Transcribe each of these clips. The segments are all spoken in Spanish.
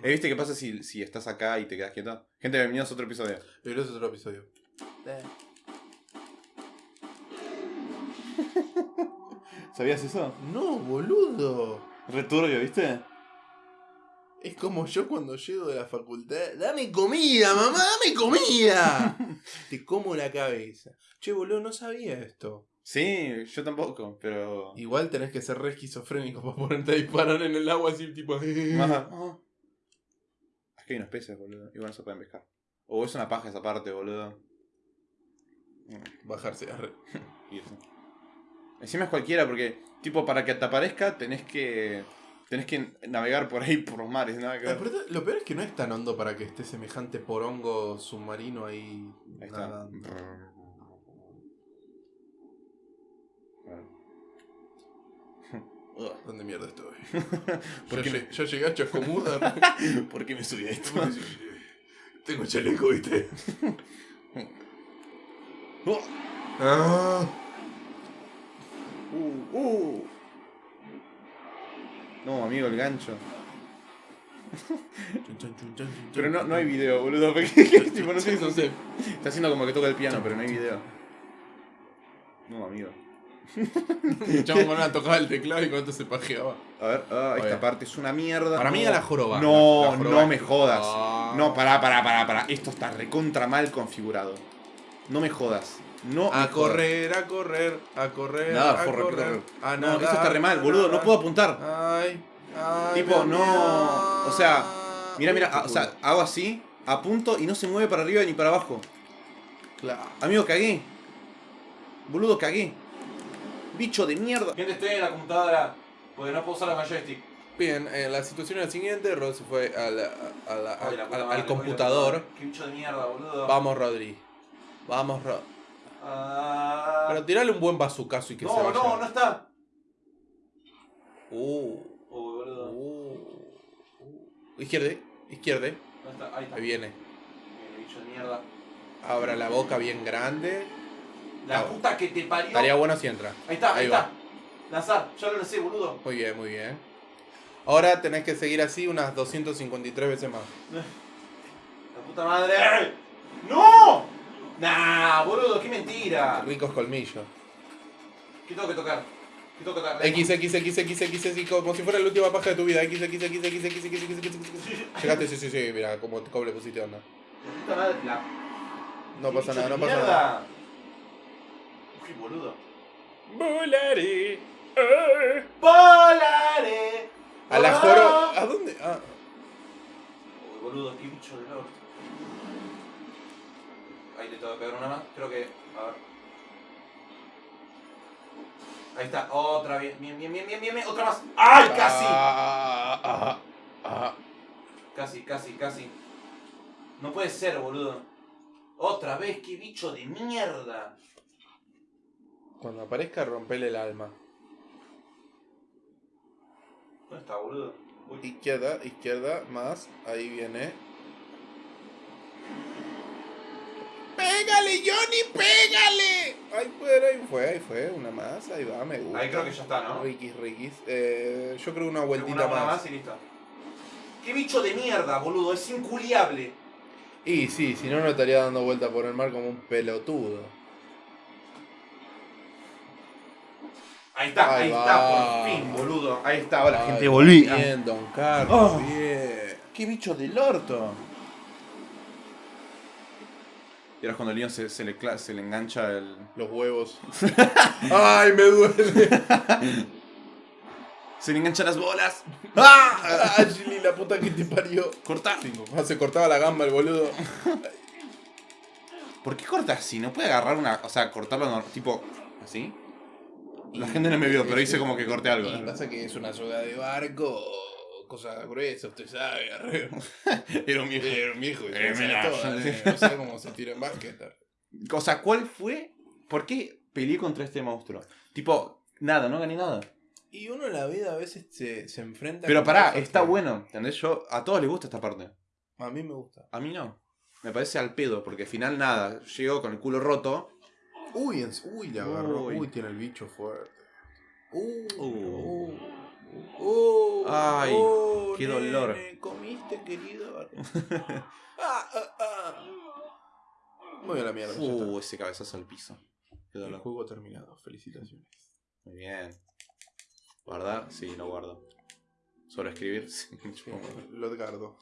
¿Eh, ¿Viste qué pasa si, si estás acá y te quedas quieto? Gente, bienvenidos a otro episodio. Ese es otro episodio. ¿Sabías eso? No, boludo. Returbio, ¿viste? Es como yo cuando llego de la facultad. ¡Dame comida, mamá! ¡Dame comida! Te como la cabeza. Che, boludo, no sabía esto. Sí, yo tampoco, pero... Igual tenés que ser re esquizofrénico para ponerte a disparar en el agua así, tipo. Ajá. Que hay unos peces, boludo. Igual no se pueden pescar. O es una paja esa parte, boludo. Bajarse. arre. Irse. Encima es cualquiera porque, tipo, para que te aparezca tenés que... Tenés que navegar por ahí, por los mares, nada que Ah, ver. pero Lo peor es que no es tan hondo para que esté semejante porongo submarino ahí. Ahí está. ¿Dónde mierda estoy? ¿Por yo, qué lle- yo llegué a Chascomús. ¿Por qué me subí a esto? Tengo chaleco, ¿viste? Oh. Ah. Uh, uh. No, amigo, el gancho. Pero no, no hay video, boludo. Tipo, no sé, no sé. Está haciendo como que toca el piano, pero no hay video. No, amigo. Chabón con una tocaba el teclado y cuánto se pajeaba. A ver, ah, esta Oye. parte es una mierda. Para mí era la joroba. No, La- la joroba no me es- jodas. Ah. No, pará, pará, pará, pará. Esto está recontra mal configurado. No me jodas. No A correr, a correr, a correr, Nada, a corre, correr. corre. A. No, esto está re mal, boludo. No puedo apuntar. Ay, ay. Tipo, me no, o sea, Mira, mira, ah, o sea, hago así, apunto y no se mueve para arriba ni para abajo. Claro. Amigo, cagué. Boludo, cagué. Bicho de mierda. Gente, estoy en la computadora. Porque no puedo usar la joystick. Bien, eh, la situación es la siguiente. Rod se fue al- al, madre, computador. Qué bicho de mierda, boludo. Vamos, Rodri. Vamos, Rod. Ah. Pero tirale un buen bazucazo y que se no, vaya. no, no está. Uh, Uy, boludo. uh, uh. Izquierde, izquierde. No está, ahí está. Ahí viene. Bien, bicho de mierda. Abra la boca bien grande. La Ah. puta que te parió. Estaría bueno si entra. Ahí está, ahí, está. Lanzar, ya lo lancé, boludo. Muy bien, muy bien. Ahora tenés que seguir así unas 253 veces más. La puta madre. ¡No! Nah, boludo, qué mentira. Ricos colmillos. ¿Qué tengo que tocar? ¿Qué tengo que tocar? X, X, X, X, X, X, como si fuera la última paja de tu vida. X, X, X, X, X, X, X, X, X. Llegaste, sí, sí, sí, mira, como le pusiste onda. La puta madre, la No pasa nada, no pasa nada. Boludo. Volaré. eh. Volaré. A la joro. ¿A dónde? Ah. Uy, boludo, qué bicho de lord. Ahí le tengo que pegar una más. Creo que. A ver. Ahí está, otra, bien, bien, bien, bien, bien, bien, bien, otra más. ¡Ay, casi! Ah, ah, ah. Casi, casi, casi. No puede ser, boludo. Otra vez, qué bicho de mierda. Cuando aparezca, rompele el alma. ¿Dónde está, boludo? Uy. Izquierda, izquierda, más. Ahí viene. ¡Pégale, Johnny! ¡Pégale! Ahí fue, ahí fue, ahí fue. Una más, ahí va, me gusta. Ahí creo que ya está, ¿no? Riquis, riquis. Eh, yo creo una vueltita Una, una más. más y listo. ¡Qué bicho de mierda, boludo! Es inculiable. Y sí, si no, no estaría dando vuelta por el mar como un pelotudo. Ahí está, ahí, Ahí está, por fin, boludo. Ahí está, ahora Ay, gente volví. Bien, Don Carlos, Oh. bien. ¡Qué bicho del orto! Y ahora es cuando el niño se, se le, cla- se le engancha el. Los huevos. ¡Ay, me duele! Se le enganchan las bolas. ¡Ah! ¡Ah, la puta que te parió! Corta. Ah, Se cortaba la gamba el boludo. ¿Por qué corta así? ¿No puede agarrar una. O sea, cortarlo tipo. así? La gente no me vio, pero hice como que corté algo. Y pasa que es una soga de barco, cosa gruesa, usted sabe. Era un viejo. Era un viejo, Eh, no sé cómo se tira en básquet. O sea, ¿cuál fue? ¿Por qué peleé contra este monstruo? Tipo, nada, no gané nada. Y uno en la vida a veces se, se enfrenta Pero pará, está que- bueno. ¿Entendés? Yo, a todos les gusta esta parte. A mí me gusta. A mí no. Me parece al pedo, porque al final nada. Llego con el culo roto. Uy, en- uy, le agarró. Uy. Uy, tiene el bicho fuerte. Uh, Uh. uh, uh, Ay, qué nene, dolor. Comiste chiste, querido? ah, ah, ah. Muy a la mierda. Uh, ese cabezazo al piso. Qué El dolor. juego terminado. Felicitaciones. Muy bien. ¿Guardar? Sí, lo guardo. ¿Sobreescribir? Sí, supongo. Lo Edgardo.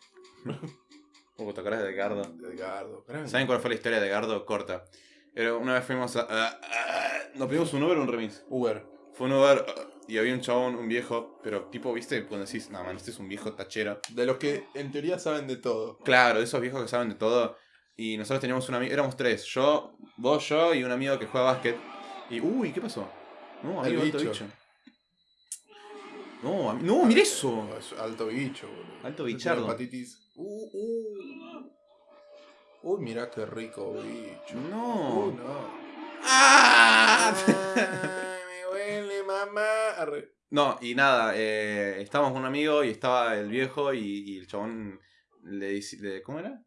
Uh, ¿te acordás de Edgardo? Edgardo. grande. ¿Saben cuál fue la historia de Edgardo? Corta. Era, una vez fuimos a... a- a- nos pedimos un Uber o un remis. Uber. Fue un Uber uh, y había un chabón, un viejo, pero tipo, ¿viste? Cuando decís, no, man, este es un viejo tachero. De los que en teoría saben de todo. Claro, de esos viejos que saben de todo. Y nosotros teníamos un amigo, éramos tres, yo, vos, yo y un amigo que juega básquet. Y, uy, ¿qué pasó? No, El amigo, alto bicho. bicho. No, no, mira eso. Alto bicho, boludo. Alto bichardo. Hepatitis. Uh, uh. Uy, mirá qué rico bicho. No. no. ¡Ah! Me huele, mamá. No, y nada, eh, estábamos con un amigo y estaba el viejo y, y el chabón le dice, ¿cómo era?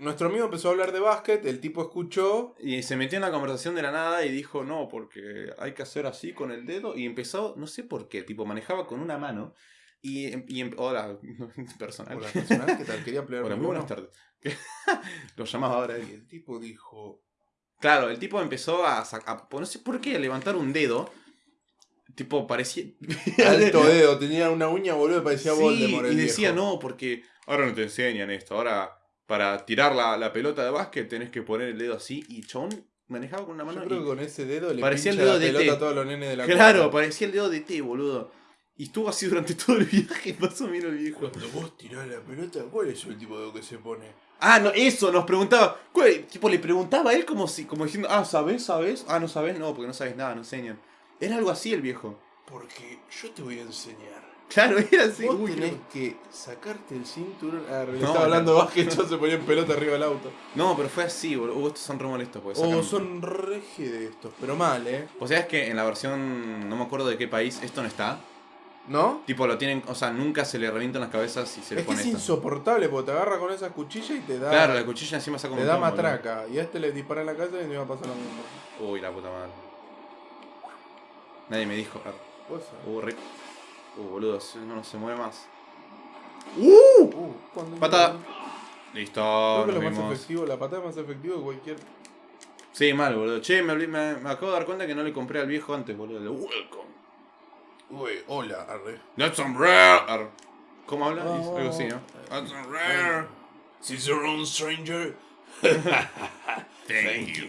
Nuestro amigo empezó a hablar de básquet, el tipo escuchó. Y se metió en la conversación de la nada y dijo, no, porque hay que hacer así con el dedo. Y empezó, no sé por qué, tipo, manejaba con una mano. Y, em- y em- hola, personal. Hola, personal, ¿qué tal? Quería plegar Hola, muy buenas tardes. Lo llamaba ahora Y el tipo dijo. Claro, el tipo empezó a, a- no sé por qué, a levantar un dedo. Tipo, parecía... Alto dedo, tenía una uña, boludo, parecía Sí, Voldemort. el y decía, viejo. no, porque ahora no te enseñan esto. Ahora, para tirar la, la pelota de básquet tenés que poner el dedo así. Y chabón manejaba con una mano. Yo creo y- que con ese dedo le Parecía el dedo la de pelota T. a todos los nenes de la Claro, cuadra. parecía el dedo de té, boludo. Y estuvo así durante todo el viaje, más o menos el viejo. Cuando vos tirás la pelota, ¿cuál es el tipo de que se pone? Ah, no, eso, nos preguntaba. ¿cuál? Tipo, le preguntaba a él como si, como diciendo, ah, ¿sabes? ¿Sabes? Ah, no sabes, no, porque no sabes nada, no enseñan. Era algo así el viejo. Porque yo te voy a enseñar. Claro, era así. vos uy, tenés no. que sacarte el cinturón. Ah, No, estaba hablando de básquet, yo se ponía en pelota arriba del auto. No, pero fue así, boludo. Uh, estos son re molestos. Oh, son reje de estos, pero mal, ¿eh? O sea, es que en la versión, no me acuerdo de qué país, esto no está. ¿No? Tipo, lo tienen, o sea, nunca se le revientan las cabezas y se le Es que pone es esto. insoportable porque te agarra con esas cuchillas y te da. Claro, la cuchilla encima saca un Te da matraca. Y a este le dispara en la casa y me va a pasar lo mismo. Uy, la puta madre. Nadie me dijo. ah. Uh, re- Uh, boludo, no, no se mueve más. Uh, Patada. Listo, Creo que más efectivo, la patada es más efectiva que cualquier. Sí, mal, boludo. Che, me, me, me acabo de dar cuenta que no le compré al viejo antes, boludo. Welcome. Uy, hola, arre. That's some rare. Ar- ¿Cómo habla? Oh, Algo así, ¿no? That's some rare. She's your own stranger. Thank you.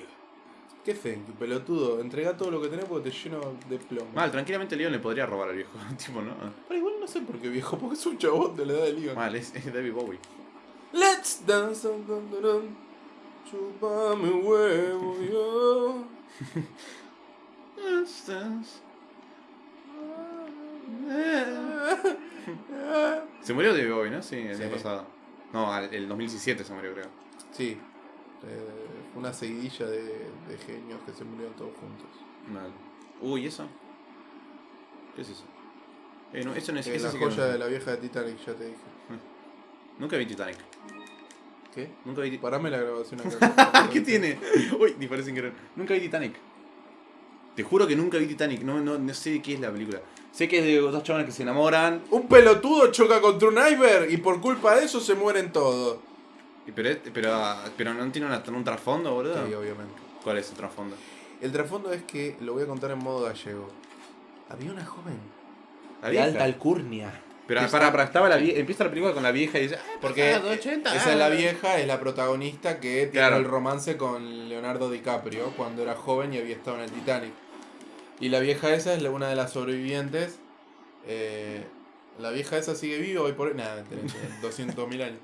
¿Qué thank you, pelotudo? Entrega todo lo que tenés porque te lleno de plomo. Mal, tranquilamente Leon le podría robar al viejo. tipo, ¿no? Pero igual no sé por qué viejo, porque es un chabón de la edad de Leon. Mal, es, es David Bowie. Let's dance. dun, dun, dun. Chupame huevo, yo. Se murió David Bowie, ¿no? Sí, el Sí. año pasado. No, el 2017 se murió, creo. Sí, eh, una seguidilla de, de genios que se murieron todos juntos. Mal. Uy, ¿y eso? ¿Qué es eso? Eh, no, eso no es Eh, la que joya no- de la vieja de Titanic, ya te dije. Nunca vi Titanic. ¿Qué? Nunca vi Titanic. Parame la grabación acá. ¿Qué tiene? Uy, disparé sin querer. Nunca vi Titanic. Te juro que nunca vi Titanic. No, no, no sé de qué es la película. Sé que es de dos chavales que se enamoran. Un pelotudo choca contra un iceberg y por culpa de eso se mueren todos. y Pero, pero, pero no tiene una- un trasfondo, boludo. Sí, obviamente. ¿Cuál es el trasfondo? El trasfondo es que, lo voy a contar en modo gallego. Había una joven La de vieja. alta alcurnia. Pero que para, para, estaba la vie- empieza la película con la vieja y dice, "Ah, Porque pasado 80, esa es la ah". vieja, es la protagonista que tiene Claro. el romance con Leonardo DiCaprio cuando era joven y había estado en el Titanic. Y la vieja esa es una de las sobrevivientes. eh, la vieja esa sigue viva hoy por hoy. Nada, mentira, tiene 200.000 años.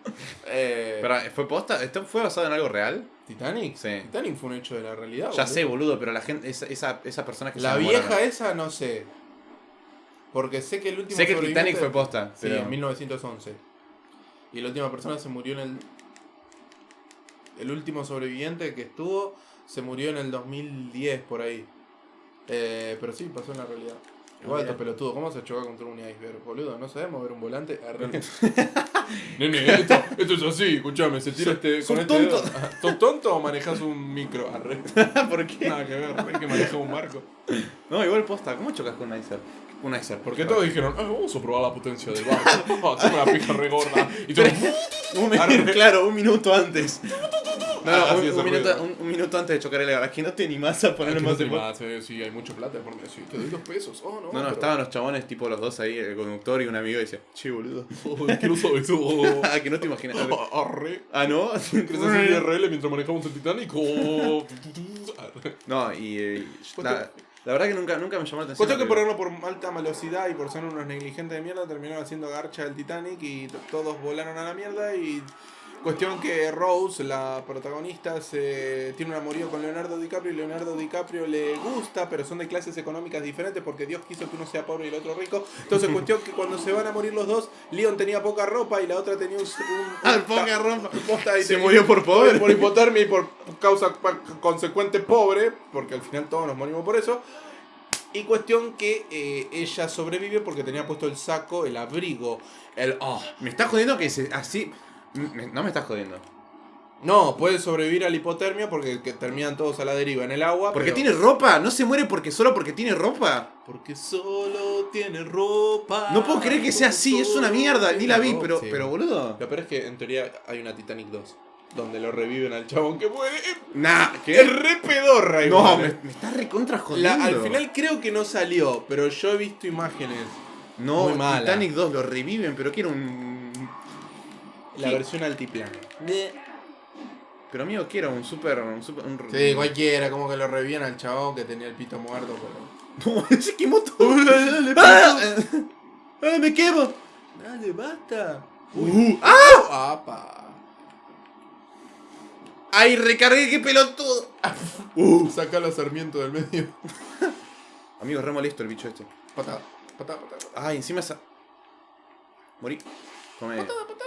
Eh, Pero, ¿fue posta? ¿Esto fue basado en algo real? ¿Titanic? Sí. Titanic fue un hecho de la realidad. Ya boludo. sé, boludo, pero la gente, esa, esa, esa persona que La se vieja esa no sé. Porque sé que el último Sé que Titanic fue posta, Sí, pero... en 1911. Y la última persona se murió en el. El último sobreviviente que estuvo se murió en el 2010 por ahí. Eh, pero sí, pasó en la realidad. Igual estos pelotudos, ¿cómo se choca contra un iceberg, boludo? ¿No sabemos ver un volante? Arre. Nene, esto, esto es así, escuchame, se tira este. sos este tonto. ¿Sos tonto o manejas un micro? Arre. ¿Por qué? Nada que ver, que manejar un barco. No, igual posta. ¿Cómo chocas con un iceberg? Un iceberg. Porque todos dijeron, ah, vamos a probar la potencia del barco. Oh, tengo una pija re gorda. Y todo, Un mi- Arre. claro, un minuto antes. No, Ah, un, un minuto, ruido. un- un minuto antes de chocar el gas. Que no te animás a ponerle Aquí no más te tiempo. más, eh, sí, hay mucha plata por sí, te doy dos pesos. Oh, no. No, no, pero- estaban los chabones, tipo los dos ahí, el conductor y un amigo, y decía, che, boludo. Oh, quiero saber eso. Ah, que no te imaginas. Arre. Ah, ¿no? ¿Quieres hacer IRL mientras manejamos el Titanic? Oh. No, y eh, la, la verdad que nunca, nunca me llamó la atención. Cuestión que por por alta velocidad y por ser unos negligentes de mierda terminaron haciendo garcha del Titanic y todos volaron a la mierda y cuestión que Rose, la protagonista, se tiene un amorío con Leonardo DiCaprio y Leonardo DiCaprio le gusta, pero son de clases económicas diferentes porque Dios quiso que uno sea pobre y el otro rico. Entonces cuestión que cuando se van a morir los dos, Leon tenía poca ropa y la otra tenía un... un- Ah, poca ropa. posta y Se murió por pobre. Por hipotermia y por causa consecuente pobre, porque al final todos nos morimos por eso. Y cuestión que eh, ella sobrevive porque tenía puesto el saco, el abrigo, el... oh. Me estás jodiendo que se, así. Me- no me estás jodiendo. No, puede sobrevivir a la hipotermia porque que terminan todos a la deriva en el agua. Porque pero- tiene ropa. No se muere porque solo porque tiene ropa. Porque solo tiene ropa. No puedo creer que sea así. Es una mierda. Ni la vi, pero, sí. pero boludo. Lo peor es que en teoría hay una Titanic 2. Donde lo reviven al chabón que muere. Nah, Es ¿qué? re pedorra No, me, me estás recontra La- jodiendo. al final creo que no salió, pero yo he visto imágenes. No, muy. Titanic 2 lo reviven, pero quiero un. La ¿Qué? versión altiplano. Pero amigo, quiero un super. Un super un... Sí, cualquiera, como que lo revivían al chabón que tenía el pito muerto, pero. No, se quemó todo. ¡Ah! ¡Ah, me quemo! Dale, basta. Uh, ¡Ah! ¡Apa! ¡Ay, recargué, qué pelotudo! Uh. Saca los sarmientos del medio. Amigo, re molesto el bicho este. Patada, patada, patada. patada. Ay, encima esa. Morí. Come. Patada, patada.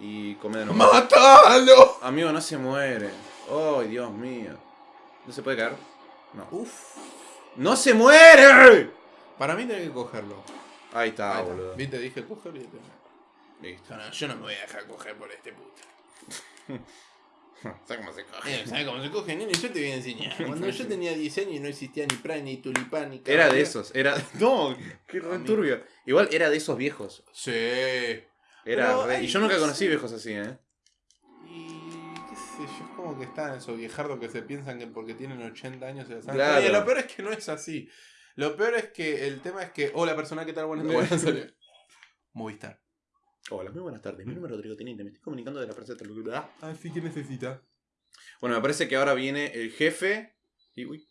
Y come de nuevo. ¡Mátalo! Amigo, no se muere. ¡Ay, Dios mío! ¿No se puede caer? No. Uf. ¡No se muere! Para mí tenés que cogerlo. Ahí está, Ahí está. boludo. Viste, dije coger y te... Listo. No, no, yo no me voy a dejar coger por este puto. ¿Sabes cómo se coge? Eh, ¿Sabes cómo se coge, nene? Yo te voy a enseñar. Cuando yo tenía 10 años no existía ni Prime, ni Tulipán, ni Era de Caballero. esos, era. No, qué re Amigo. turbio. Igual era de esos viejos. Sí. Era re- Y yo nunca no conocí viejos así, ¿eh? Y qué sé yo, es como que están esos viejardos que se piensan que porque tienen 80 años se la saben. Claro. Oye, lo peor es que no es así. Lo peor es que el tema es que. Hola persona, ¿qué tal? Buenas tardes. Movistar. Hola, muy buenas tardes. Mi nombre es Rodrigo Teniente. Me estoy comunicando de la Plaza de Taludá. Ah, sí, ¿qué necesita? Bueno, me parece que ahora viene el jefe. Y uy,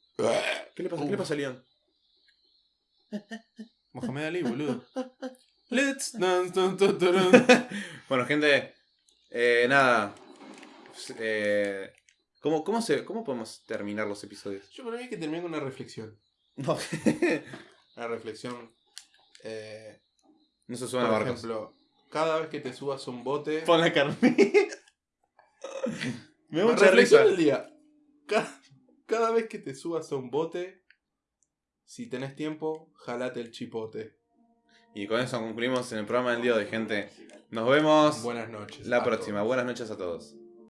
¿qué le pasa? ¿Qué le pasa a León? Mohamed Ali, boludo. Let's dance, dun, dun, dun, dun. Bueno, gente. Eh, nada. Eh, ¿cómo, cómo, se, ¿Cómo podemos terminar los episodios? Yo para mí hay que terminar con una reflexión. No, Una reflexión. Eh, no se por suban a barcos. ejemplo, cada vez que te subas a un bote. Pon la carne. Me da Una mucha reflexión risa. del día. Cada, cada vez que te subas a un bote, si tenés tiempo, jalate el chipote. Y con eso concluimos en el programa del día de gente. Nos vemos Buenas noches. la próxima. todos. Buenas noches a todos.